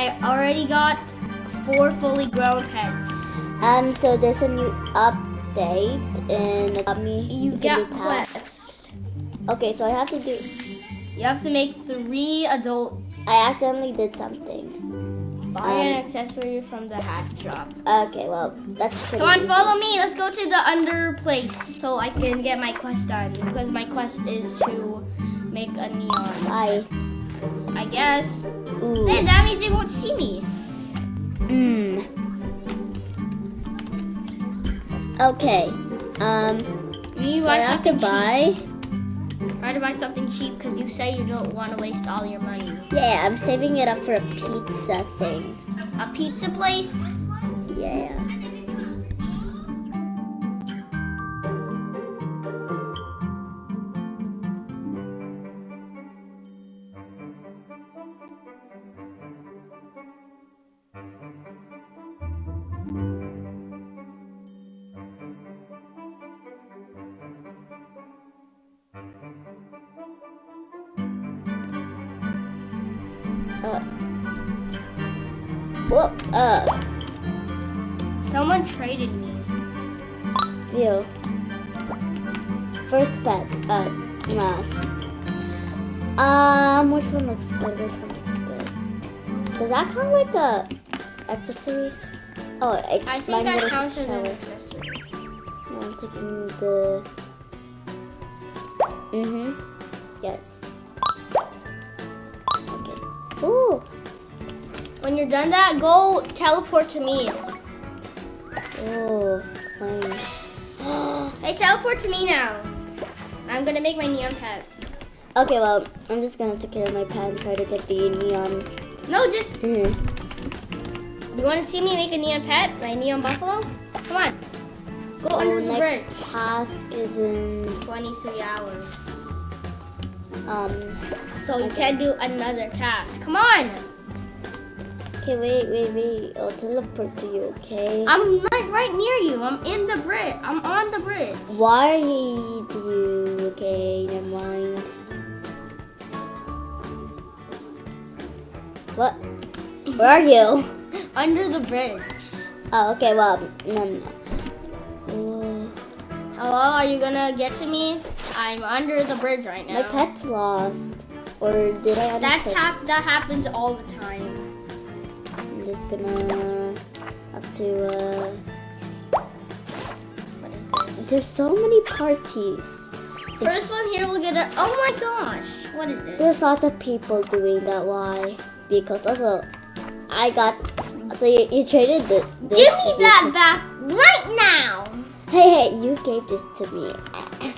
I already got four fully grown pets. Um, so there's a new update in me. You get quest. Okay, so I have to do. You have to make three adult. I accidentally did something. Buy Um, an accessory from the hat shop. Okay, well that's Come on, easy. follow me. Let's go to the under place so I can get my quest done. Because my quest is to make a neon. Bye. I guess. Ooh. Then that means they won't see me. Mm. Okay. Um. You So buy I have to buy. Try to buy something cheap because you say you don't want to waste all your money. Yeah, I'm saving it up for a pizza thing. A pizza place? Yeah. Uh, Someone traded me. you. First pet. Uh, no. Um, which one looks good? Which one looks good? Does that count like a accessory? Oh, I, I think that counts as an accessory. No, I'm taking the. Mhm. Yes. Okay. Ooh. When you're done that, go teleport to me. Oh. Hey, teleport to me now. I'm gonna make my neon pet. Okay, well, I'm just gonna take care of my pet and try to get the neon. No, just Hmm. you want to see me make a neon pet? My neon buffalo? Come on. Go Oh, under the bridge. next task is in 23 hours. um. So you Okay. can't do another task. Come on. Okay, wait, wait, wait. I'll teleport to you. Okay. I'm like right near you. I'm in the bridge. I'm on the bridge. Why do you? Okay, never mind. What? Where are you? Under the bridge. Oh, okay. Well, no, no. Oh, Hello, are you gonna get to me? I'm under the bridge right now. my pet's lost. Or did I? That's hap- that happens all the time. I'm just gonna have to. Uh, What is this? there's so many parties. First one here will get a. Oh my gosh! What is this? There's lots of people doing that. Why? Because also, I got. So you, you traded the. Give me that back right now. Hey, hey! You gave this to me.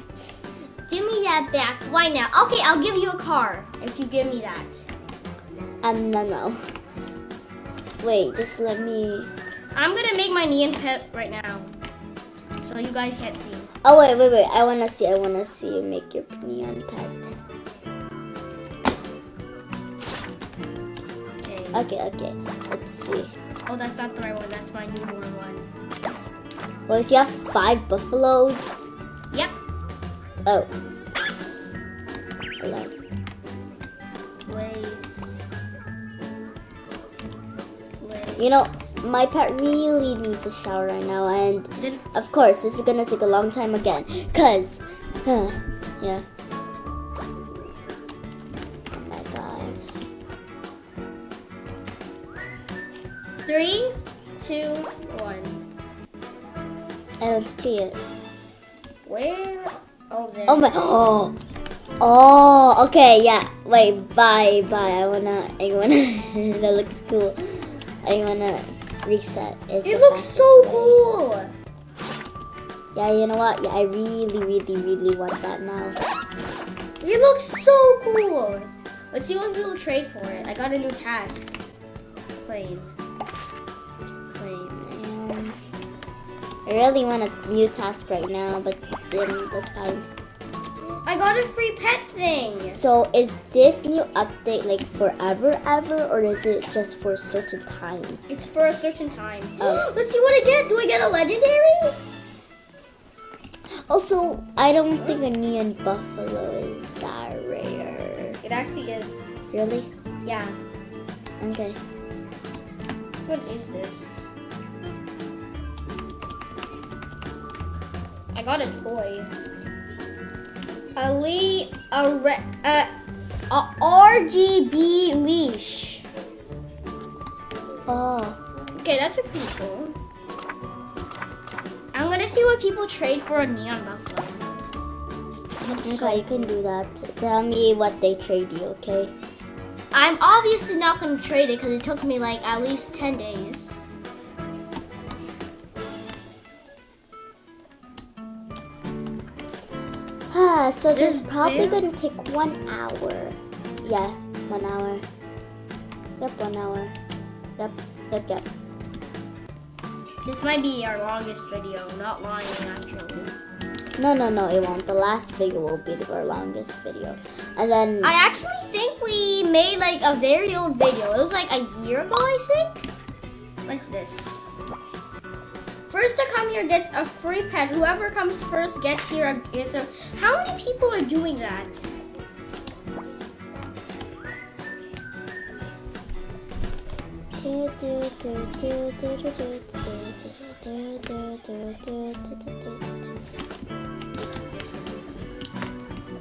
Give me that back right now. Okay, I'll give you a car if you give me that. Um, no, no. Wait, just let me. I'm gonna make my neon pet right now, so you guys can't see. Oh wait, wait, wait! I wanna see. I wanna see you make your neon pet. Okay. Okay, okay. Let's see. Oh, that's not the right one. That's my newborn one. Well, so you have five buffaloes. Yep. Oh. You know, my pet really needs a shower right now, and Then of course, this is gonna take a long time again. Cause, huh, yeah. Oh my gosh. three, two, one. I don't see it. Where? Oh, there. Oh my. Oh. Oh. Okay. Yeah. Wait. Bye. Bye. I wanna. I wanna. that looks cool. I wanna reset. It looks so way. cool. Yeah. You know what? Yeah. I really, really, really want that now. It looks so cool. Let's see what we'll trade for it. I got a new task. Plane. Plane. Um, I really want a new task right now, but then that's fine. I got a free pet thing. So is this new update like forever, ever, or is it just for a certain time? It's for a certain time. Oh. Let's see what I get. Do I get a legendary? Also, I don't think a neon buffalo is that rare. It actually is. Really? Yeah. Okay. What is this? I got a toy. A le a, re, uh, a, a RGB leash. Oh. Okay, that's a pretty cool. I'm gonna see what people trade for a neon buffalo. Okay, you can do that. Tell me what they trade you, okay? I'm obviously not gonna trade it because it took me like at least 10 days. So this is probably gonna take one hour. Yeah, one hour. Yep, one hour. Yep, yep, yep. This might be our longest video, not lying actually. No, no, no, it won't. The last video will be our longest video. And then, I actually think we made like a very old video. It was like a year ago, I think. What's this? First to come here gets a free pet. Whoever comes first gets here gets a. How many people are doing that?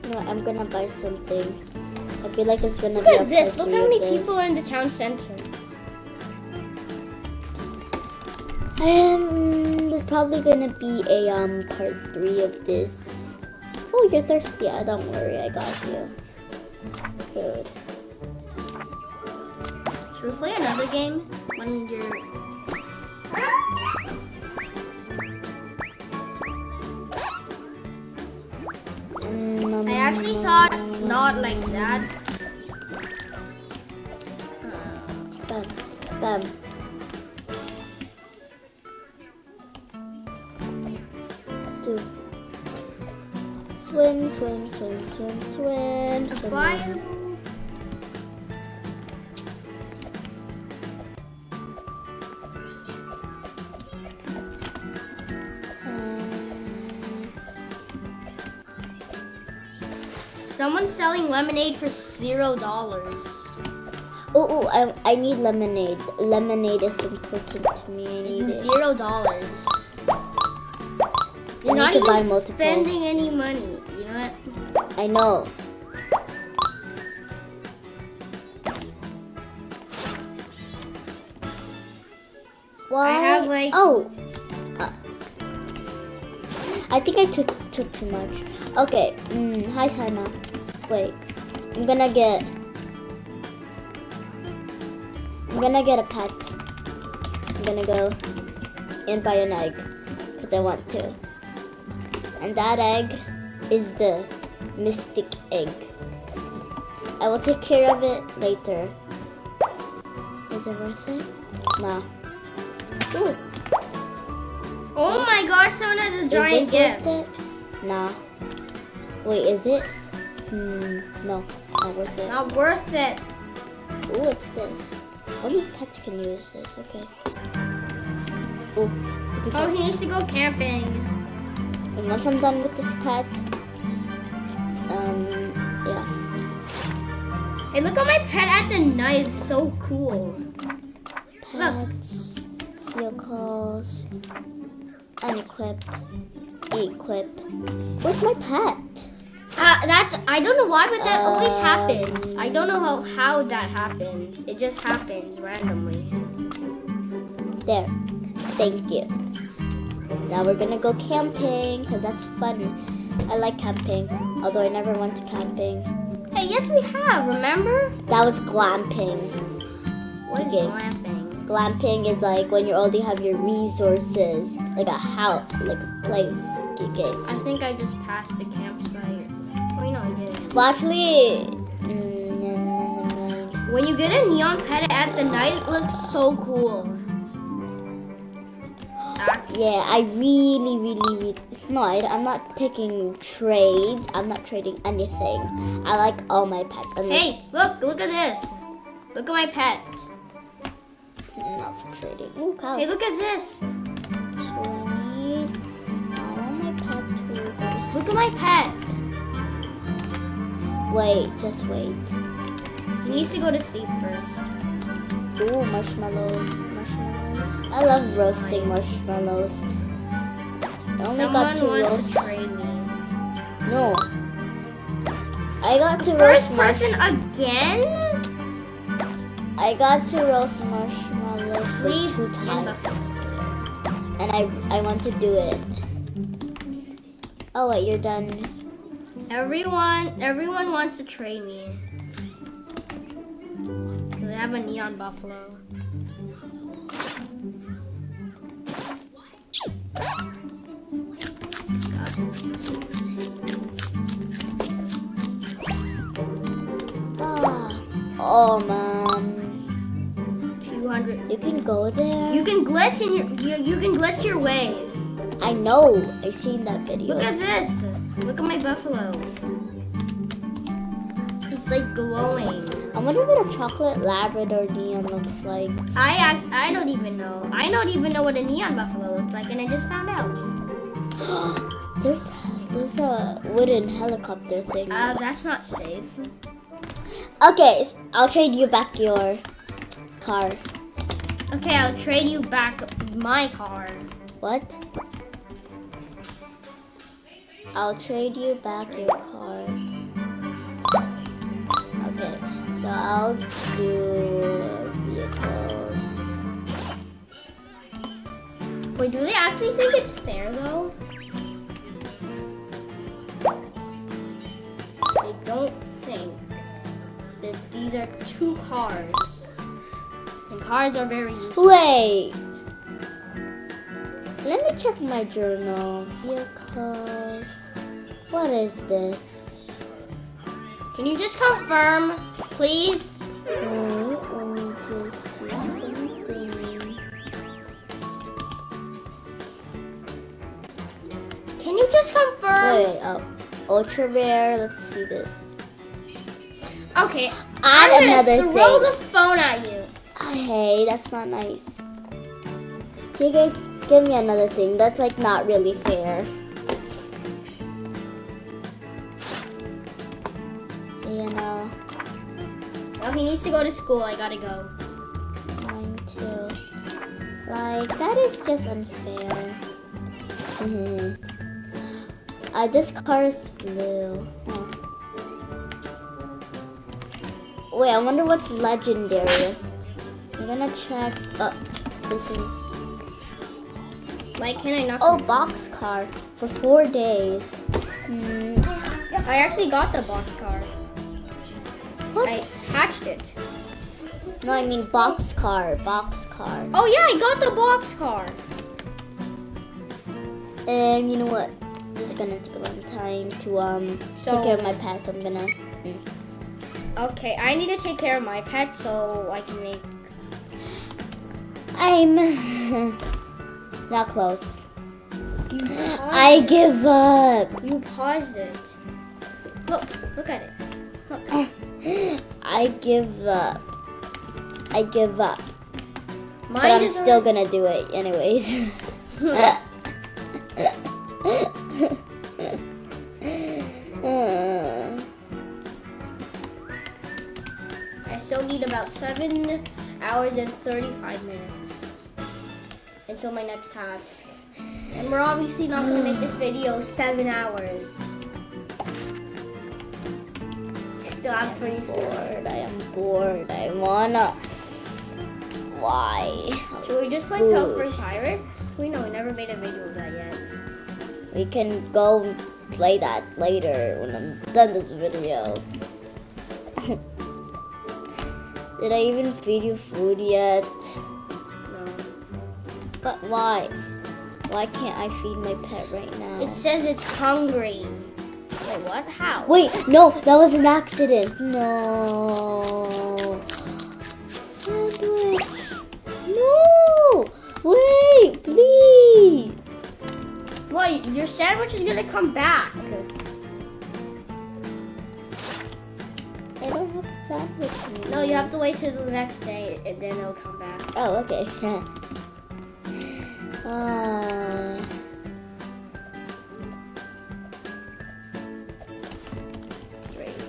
No, I'm gonna buy something. I feel like it's gonna Look be at this. Look how many people are in the town center. Um, there's probably gonna be a um part three of this. Oh, you're thirsty. Ah, don't worry, I got you. Good. Should we play another game? When you're Mm, I actually thought not like that. Bam, bam. Do. Swim, swim, swim, swim, swim, swim. fire. Um, Someone's selling lemonade for zero dollars. Oh, oh, I, I need lemonade. Lemonade is important to me. I need It's it. zero dollars. To buy multiple. spending any money. You know what? I know. Why? have, like- Oh. Uh, I think I took took too much. Okay. Mm, hi, Sana. Wait. I'm gonna get. I'm gonna get a pet. I'm gonna go and buy an egg because I want to. And that egg is the mystic egg. I will take care of it later. Is it worth it? No. Ooh, Oh my gosh, someone has a giant gift. worth it? Nah. Wait, is it? Hmm, no, not worth it. Not worth it. Ooh, it's this. Only pets can use this, okay. Ooh, Oh, he needs to go camping. And once I'm done with this pet, um, yeah. Hey, look at my pet at the night. It's so cool. Pets, vehicles, unequip, equip. Where's my pet? Uh, that's I don't know why, but that always Um, happens. I don't know how how that happens. It just happens randomly. There. Thank you. Now we're gonna go camping because that's fun. I like camping, although I never went to camping. Hey, yes, we have. Remember? That was glamping. What is glamping? Glamping is like when you already have your resources, like a house, like a place. I think I just passed the campsite. Wait, no, I didn't. Well, actually, mm. When you get a neon pet at the night, it looks so cool. Ah, yeah, I really, really, really. No, I'm not taking trades. I'm not trading anything. I like all my pets. And Hey, look, look at this. Look at my pet. not for trading. Ooh, cow. Hey, look at this. So I need. Want my pet to Look at my pet. Wait, just wait. He needs to go to sleep first. Ooh, marshmallows. I love roasting marshmallows. I only Someone got to roast. to. No. I got to First roast marsh- person again? I got to roast marshmallows for Sleep two times. And I I want to do it. Oh wait, you're done. Everyone, everyone wants to trade me. Cause I have a neon buffalo. Ah, oh man. 200. You can go there. You can glitch in your, you, you can glitch your way. I know. I've seen that video. Look at this. Look at my buffalo. It's like glowing. I wonder what a chocolate Labrador neon looks like. I, I I don't even know. I don't even know what a neon buffalo looks like, and I just found out. there's there's a wooden helicopter thing. Uh, that's not safe. okay, I'll trade you back your car. Okay, I'll trade you back my car. What? I'll trade you back your car. Okay, so I'll do vehicles. Wait, do they actually think it's fair though? They don't think that these are two cars. And cars are very useful. Wait. Let me check my journal. Vehicles. What is this? Can you just confirm, please? Wait, ultra rare. Let's see this. Okay, Add I'm gonna another throw thing. the phone at you. Hey, that's not nice. Can you guys give me another thing? That's like not really fair. You know, Oh, he needs to go to school. I gotta go. mine too. Like that is just unfair. Mm-hmm. Uh, this car is blue. Wait, I wonder what's legendary. I'm gonna check. Oh, this is. Why can I not? Oh, box car for four days. Hmm. I actually got the box car. What? I hatched it. No, I mean box car. Box car. Oh yeah, I got the box car. And you know what? This is gonna take a long time to um So- take care of my pet, so I'm gonna. mm. Okay, I need to take care of my pet so I can make. I'm not close. I give up. You pause it. Look, look at it. Look. I give up. I give up. Mine But I'm still gonna do it anyways. 7 hours and 35 minutes until my next task. And we're obviously not going to make this video 7 hours. Still have 24. Bored. I am bored. I wanna... Why? Should we just play Pilfer Pirates? We know we never made a video of that yet. We can go play that later when I'm done this video. Did I even feed you food yet? No. But why? Why can't I feed my pet right now? It says it's hungry. Wait, what? How? Wait, no, that was an accident. No. Sandwich. No. Wait, please. Well, your sandwich is gonna come back. Have a sandwich. No, you have to wait till the next day and then it'll come back. Oh, okay. uh,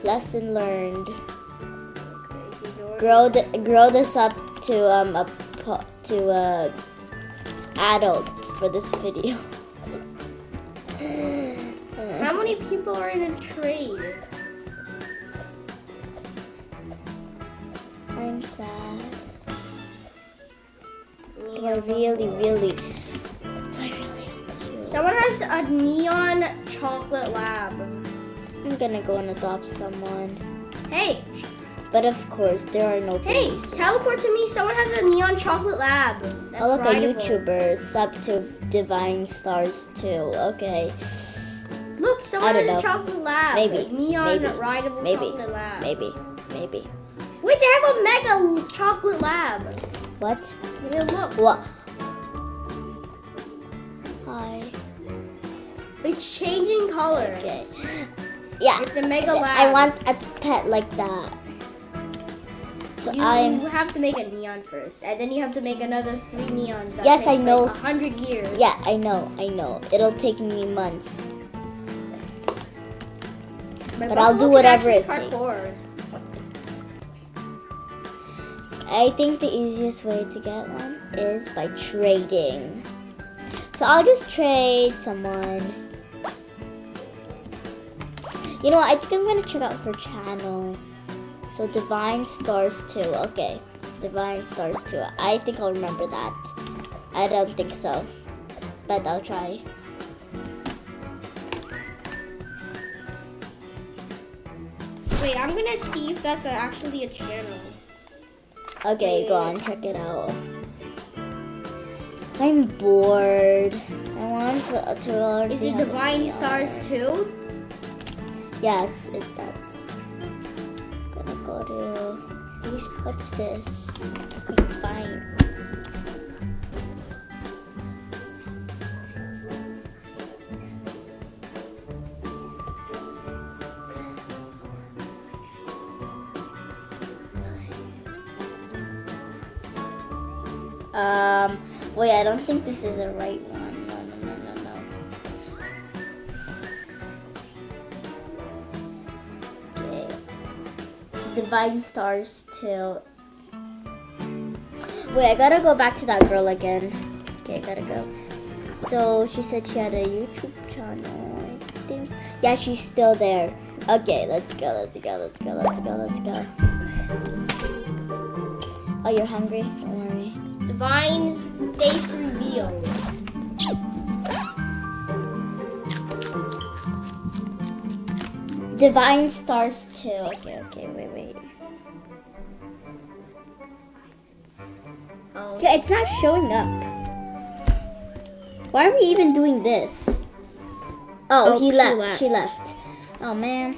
lesson learned. Okay, Grow the grow this up to um a to a adult for this video. How many people are in a trade? I'm sad. Do I Neon really, really? Do I really have to? Someone has a neon chocolate lab. I'm gonna go and adopt someone. Hey, But of course, there are no hey, babies. teleport to me. Someone has a neon chocolate lab. That's Oh, look, a rideable. YouTuber sub to Divine Stars too. Okay, Look, someone has a chocolate lab. Maybe, Neon maybe, rideable maybe, chocolate lab. maybe, maybe. Wait, they have a mega chocolate lab. What? Here, look. What? Hi. It's changing colors. Okay. Yeah. It's a mega lab. I want a pet like that. So You I'm. have to make a neon first, and then you have to make another three neons. That Yes, I takes, know. Like hundred years. Yeah, I know, I know. It'll take me months. but I'll do whatever it parkour. I think the easiest way to get one is by trading. So I'll just trade someone. You know what? I think I'm gonna check out her channel. So Divine Stars 2. Okay. Divine Stars 2. I think I'll remember that. I don't think so. But I'll try. Wait, I'm gonna see if that's actually a channel. Okay, go on, check it out. I'm bored. I want to, to already Is it Divine Stars too? Yes, it does. Gonna go to what's this? Okay, fine. I don't think this is the right one. No, no, no, no, no. Okay. Divine Stars 2. Wait, I gotta go back to that girl again. Okay, I gotta go. So she said she had a YouTube channel, I think. Yeah, she's still there. Okay, let's go, let's go, let's go, let's go, let's go. Oh, you're hungry? Divine's face reveal. Divine Stars too. Okay, okay, wait, wait. Oh. Okay, it's not showing up. Why are we even doing this? Oh, Oh, he left. left. She left. Oh man.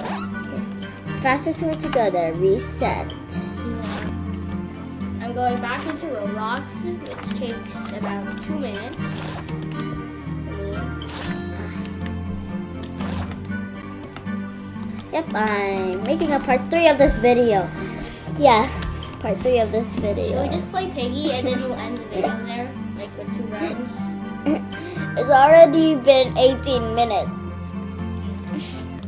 Okay. Fastest way to go there. Reset. I'm going back into Roblox, which takes about two minutes. Yep, I'm making a part three of this video. Yeah, part three of this video. Should we just play Piggy and then we'll end the video there, like with two rounds? it's already been 18 minutes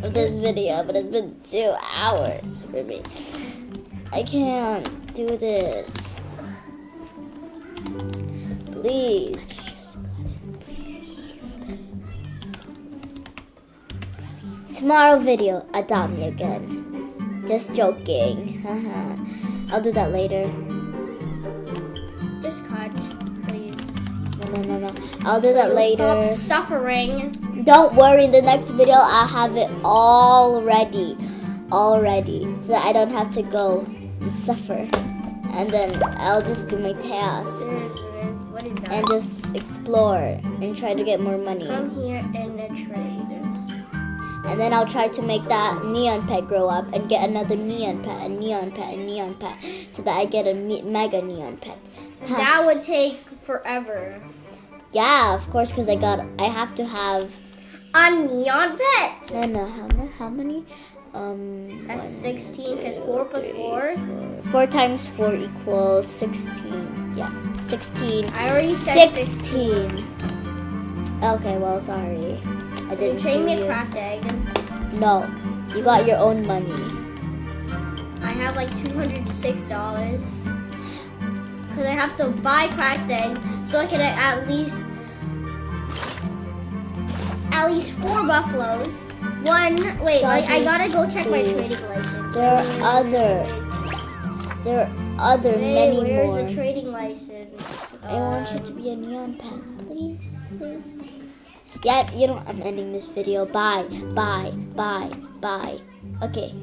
of this video, but it's been two hours for me. I can't do this. Please. Tomorrow video, adopt me again. Just joking. I'll do that later. Just cut, please. No, no, no, no. I'll do that later. Stop suffering. Don't worry, in the next video I'll have it all ready. All ready. So that I don't have to go and suffer. And then I'll just do my task. There's- What is that? And just explore and try to get more money. Come here in the trade. And then I'll try to make that neon pet grow up and get another neon pet, a neon pet, a neon pet. So that I get a me- mega neon pet. Huh. That would take forever. Yeah, of course, because I got, I have to have, A neon pet. no, no, how many, how many? Um, That's one, 16 because 4 plus 4. Four times four equals 16. Yeah, 16. I already said 16. 16. Okay, well, sorry. I didn't you trade me hear a cracked egg? No, you got your own money. I have like two hundred six dollars because I have to buy cracked egg so I can at least at least four buffaloes. One wait, I, I gotta go check my trading license. There are other, there are other Hey, many where's more. the trading license? I want you Um, to be a neon pet, please, please. Yeah, you know, I'm ending this video. Bye, bye, bye, bye. Okay,